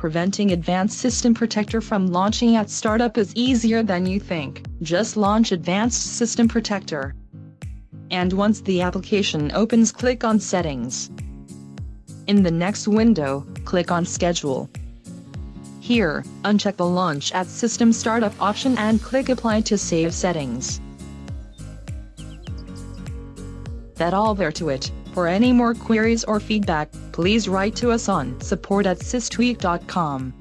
Preventing Advanced System Protector from launching at startup is easier than you think. Just launch Advanced System Protector. And once the application opens click on Settings. In the next window, click on Schedule. Here, uncheck the Launch at System Startup option and click Apply to save settings. That all there to it. For any more queries or feedback, please write to us on support at systweak.com.